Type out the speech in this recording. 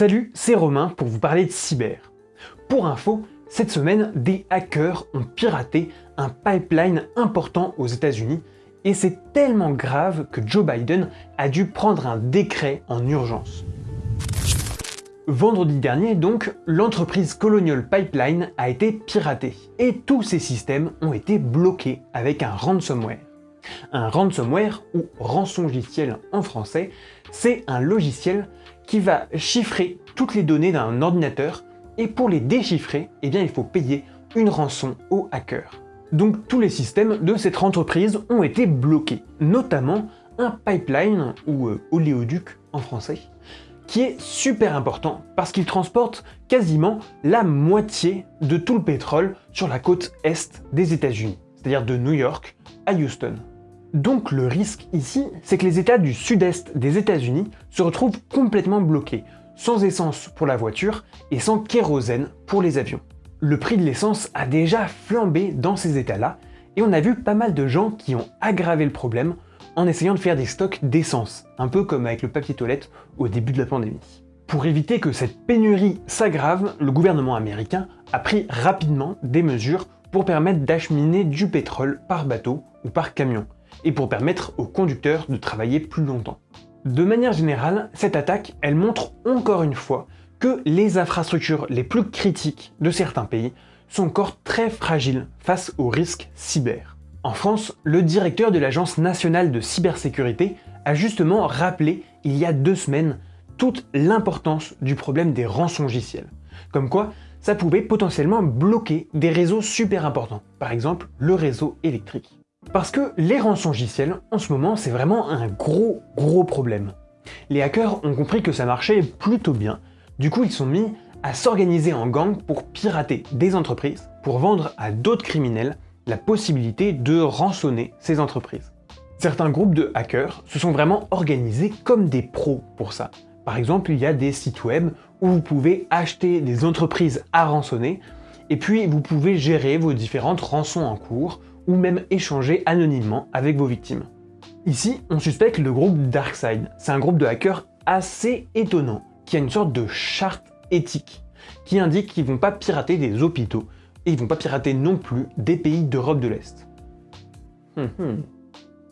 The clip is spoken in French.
Salut, c'est Romain pour vous parler de cyber. Pour info, cette semaine, des hackers ont piraté un pipeline important aux États-Unis et c'est tellement grave que Joe Biden a dû prendre un décret en urgence. Vendredi dernier, donc, l'entreprise Colonial Pipeline a été piratée et tous ses systèmes ont été bloqués avec un ransomware. Un ransomware, ou rançongiciel en français, c'est un logiciel qui va chiffrer toutes les données d'un ordinateur et pour les déchiffrer, eh bien, il faut payer une rançon aux hackers. Donc tous les systèmes de cette entreprise ont été bloqués, notamment un pipeline, ou euh, oléoduc en français, qui est super important parce qu'il transporte quasiment la moitié de tout le pétrole sur la côte est des États-Unis, c'est-à-dire de New York à Houston. Donc le risque ici, c'est que les États du sud-est des États-Unis se retrouvent complètement bloqués, sans essence pour la voiture et sans kérosène pour les avions. Le prix de l'essence a déjà flambé dans ces états-là, et on a vu pas mal de gens qui ont aggravé le problème en essayant de faire des stocks d'essence, un peu comme avec le papier toilette au début de la pandémie. Pour éviter que cette pénurie s'aggrave, le gouvernement américain a pris rapidement des mesures pour permettre d'acheminer du pétrole par bateau ou par camion, et pour permettre aux conducteurs de travailler plus longtemps. De manière générale, cette attaque, elle montre encore une fois que les infrastructures les plus critiques de certains pays sont encore très fragiles face aux risques cyber. En France, le directeur de l'Agence nationale de cybersécurité a justement rappelé il y a deux semaines toute l'importance du problème des rançongiciels. Comme quoi, ça pouvait potentiellement bloquer des réseaux super importants, par exemple le réseau électrique. Parce que les rançongiciels, en ce moment, c'est vraiment un gros gros problème. Les hackers ont compris que ça marchait plutôt bien, du coup ils sont mis à s'organiser en gang pour pirater des entreprises, pour vendre à d'autres criminels la possibilité de rançonner ces entreprises. Certains groupes de hackers se sont vraiment organisés comme des pros pour ça. Par exemple, il y a des sites web où vous pouvez acheter des entreprises à rançonner, et puis vous pouvez gérer vos différentes rançons en cours, ou même échanger anonymement avec vos victimes. Ici, on suspecte le groupe DarkSide. C'est un groupe de hackers assez étonnant, qui a une sorte de charte éthique, qui indique qu'ils vont pas pirater des hôpitaux, et ils vont pas pirater non plus des pays d'Europe de l'Est. Hum, hum.